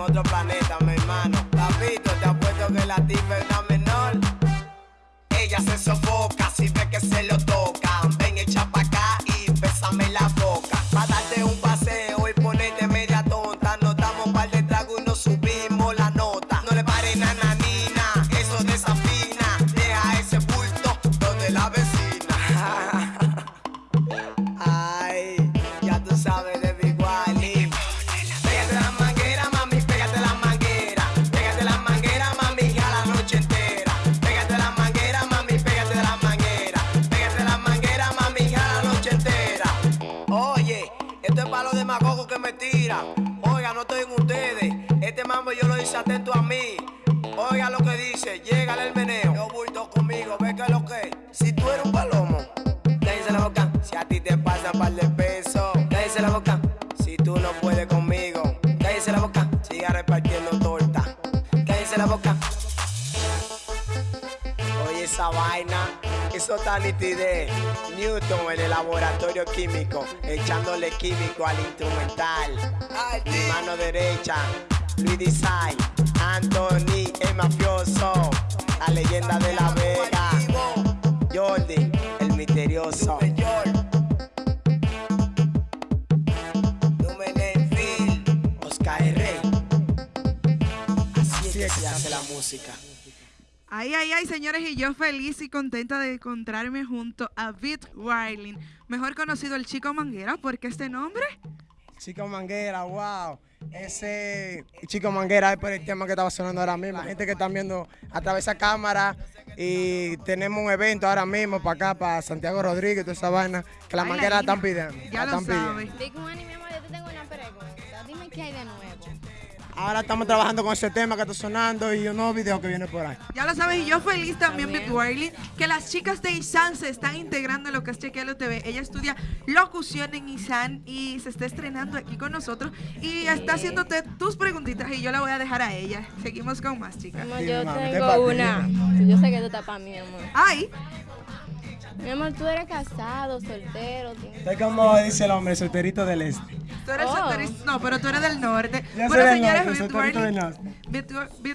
otro planeta, mi hermano. Papito, te apuesto que la tipa es una menor. Ella se sofoca si ve que se lo tocan. Ven, echa pa' acá y bésame la boca. Pa' darte un paseo y ponerte media tonta. Nos damos un par de tragos y nos subimos la nota. No le pare nananina, eso desafina. Deja ese bulto donde la vecina. Que me tiran. Oiga, no estoy en ustedes. Este mambo yo lo hice atento a mí. Oiga lo que dice, llega el meneo. Yo bulto conmigo, ve que lo que. es. Si tú eres un palomo, cállese la boca. Si a ti te pasa par de pesos, cállese la boca. Si tú no puedes conmigo, cállese la boca. Siga repartiendo torta, cállese la boca. Oye, esa vaina, eso está nitidez. Newton en el laboratorio químico, echándole químico al instrumental. Mi mano derecha, Luis Design, Anthony, el mafioso, la leyenda de la Vega, Jordi, el misterioso. Oscar R. Así es que se hace la música. Ay, ay, ay, señores, y yo feliz y contenta de encontrarme junto a Beat Wiling, mejor conocido el Chico Manguera, ¿por qué este nombre? Chico Manguera, wow. Ese Chico Manguera es por el tema que estaba sonando ahora mismo. La gente que están viendo a través de esa cámara y tenemos un evento ahora mismo para acá, para Santiago Rodríguez, toda esa vaina, que la Ay, manguera la están pidiendo. Ya la lo están pidiendo. sabe. Big Ahora estamos trabajando con ese tema que está sonando y un nuevo video que viene por ahí. Ya lo sabes, y yo feliz también, Beat Wiling, que las chicas de ISAN se están integrando en lo que es Chequealo TV. Ella estudia locución en ISAN y se está estrenando aquí con nosotros y está haciéndote tus preguntitas y yo la voy a dejar a ella. Seguimos con más, chicas. yo mami, ¿qué tengo una. Yo sé que tú estás para mí, amor. Ay, Mi amor, tú eres casado, soltero. tienes- Estoy como dice el hombre, solterito del este. Tú eres Oh. No, pero tú eres del norte. Bueno, señores,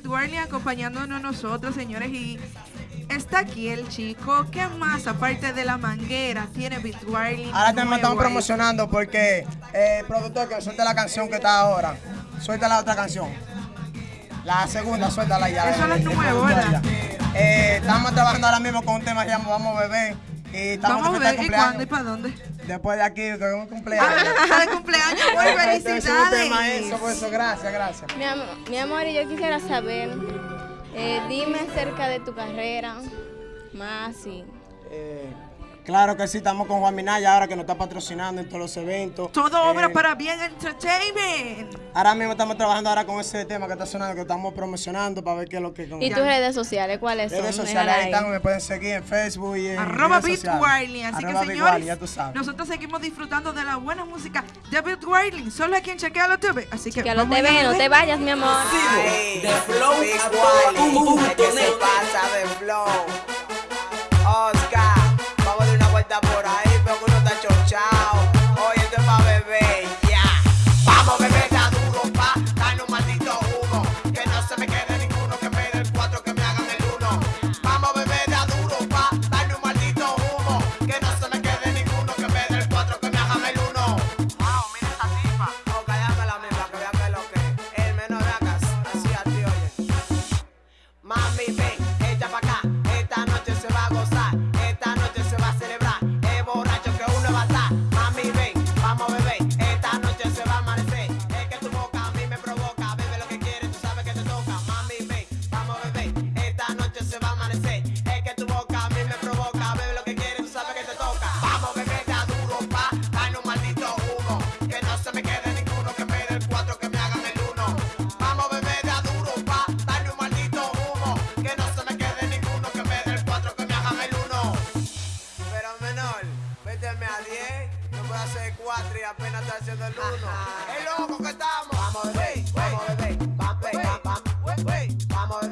Wiling acompañándonos nosotros, señores, y está aquí el chico. ¿Qué más, aparte de la manguera, tiene Wiling? Ahora también estamos promocionando porque eh, el productor que suelta la canción que está ahora, suelta la otra canción. La segunda, suéltala ya. Eso es nuevo, ¿verdad? Eh, estamos trabajando ahora mismo con un tema que se llama Vamos a beber. Y estamos Vamos a ver, ¿y cumpleaños. cuándo y para dónde? Después de aquí, es un cumpleaños. Ah, de cumpleaños, muy es un tema eso, felicidades. por eso, gracias, gracias. Mi, am- mi amor, y yo quisiera saber, eh, dime acerca de tu carrera, más y... Eh, claro que sí, estamos con Juan Minaya ahora que nos está patrocinando en todos los eventos. Todo obra Eh, para bien entertainment. Ahora mismo estamos trabajando ahora con ese tema que está sonando, que estamos promocionando para ver qué es lo que con ¿Y tus redes sociales cuáles son? redes sociales ahí están, me pueden seguir en Facebook y en Arroba Beat. Wiley. Así Arroba que señores, Wiley, ya tú sabes. nosotros seguimos disfrutando de la buena música de Beat Wiley. Solo aquí en Chequealo TV. Así que Que a lo vamos te allá, ve, no te vayas, mi amor. Ay, Big Wally, el que se pasa de flow. Menor, méteme a 10. No puedo hacer 4 y apenas estoy haciendo el 1. ¡Es loco que estamos! Vamos a beber, vamos a beber, vamos a beber, vamos a